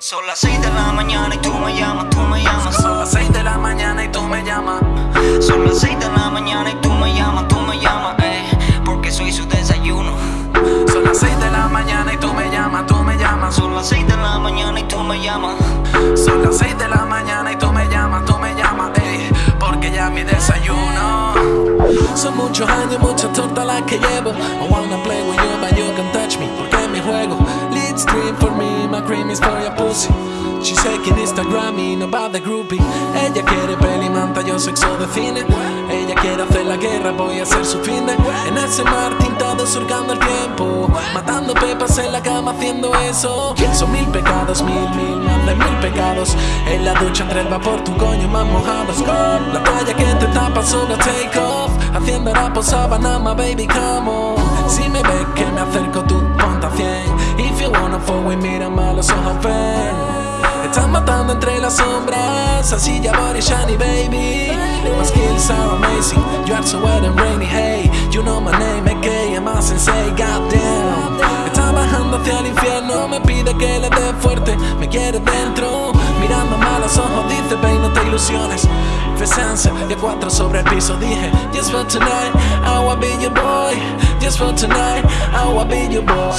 Son las 6 de la mañana y tú me llamas, tú me llamas. Son las 6 de la mañana y tú me llamas. Son las 6 de la mañana y tú me llamas, tú me llamas, eh, porque soy su desayuno. Son las 6 de la mañana y tú me llamas, tú me llamas. Son las 6 de la mañana y tú me llamas. Son las 6 de la mañana y tú me llamas, tú me llamas, eh, porque ya mi desayuno. Son muchos años, mucha torta la que llevo. I wanna play with you, but you can touch me, porque mi juego. Lead stream for me, my cream is for your pussy. She's taking Instagram y no va de groupie. Ella quiere peli, manta, yo sexo de cine. Ella quiere hacer la guerra, voy a hacer su fin. En ese mar tintado surcando el tiempo. Matando pepas en la cama haciendo eso. Son mil pecados, mil, mil, más de mil pecados. En la ducha entre el vapor, tu coño más mojados. La toalla que te tapa solo take off. Haciendo rap o sábana, my baby, come on. With me, mírame a los ojos, ven. Están matando entre las sombras Así ya body shiny baby. My skills are amazing. You are so wet and rainy Hey, you know my name AKA my sensei Goddamn. Está bajando hacia el infierno Me pide que le dé fuerte Me quiere dentro. Mirando mal los ojos Dice ven no te ilusiones. Presencia y a cuatro sobre el piso Dije Just for tonight I wanna be your boy. Just for tonight I wanna be your boy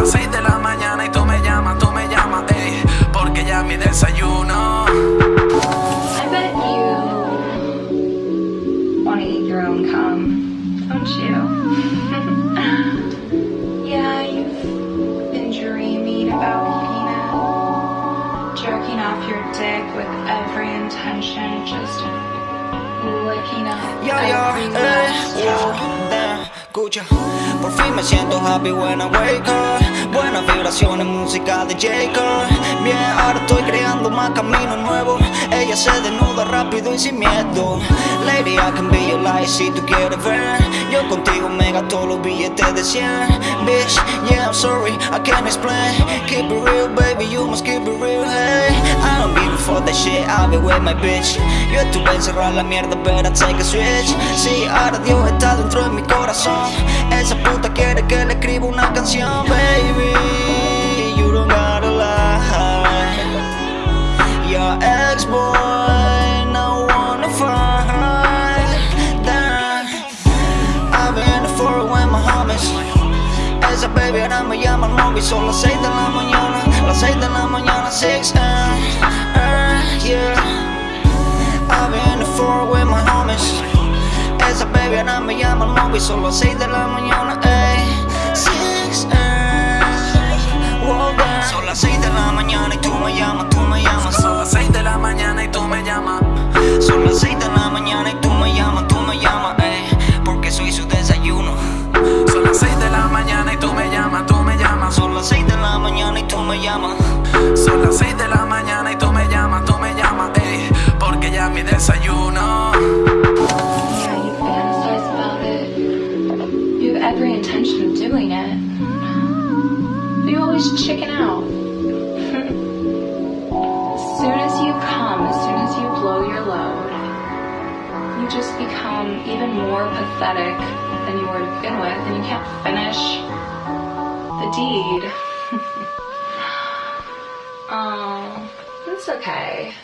las 6 de la mañana y tú me llamas, tú me llamas, ey, porque ya mi desayuno. I bet you want to eat your own cum, don't you? yeah, you've been dreaming about it, jerking off your dick with every intention, just licking up Ya, ya, Por fin me siento happy when I wake up. Buenas vibraciones, música de Jacob. Bien, ahora estoy creando más camino nuevo. Ella se desnuda rápido y sin miedo. Lady, I can be your light si tú quieres ver. Yo contigo me gasto los billetes de 100. Bitch, yeah, I'm sorry, I can't explain. Keep it real, baby, you must keep it real, hey. I don't give a fuck that shit, be with my bitch. Yo estuve encerrado en la mierda, pero take a switch. Sí, ahora Dios está dentro de mi corazón. Esa puta quiere que le escriba una canción, baby. You don't gotta lie. Your ex-boy, no wanna fight. Damn. I've been for with my homies. Esa baby ahora me llama al móvil, son las 6 de la mañana. Las 6 de la mañana, 6 a.m. Yeah. I've been for with my homies. Esa baby ahora me llama al móvil, son las 6 de la mañana, ey 6 a.m. Whoa, damn. Son las 6 de la mañana y tú me llamas, tú me llamas. Son las 6 de la mañana y tú me llamas. Son las 6 every intention of doing it. But you always chicken out. as soon as you come, as soon as you blow your load, you just become even more pathetic than you were to begin with, and you can't finish the deed. oh, it's okay.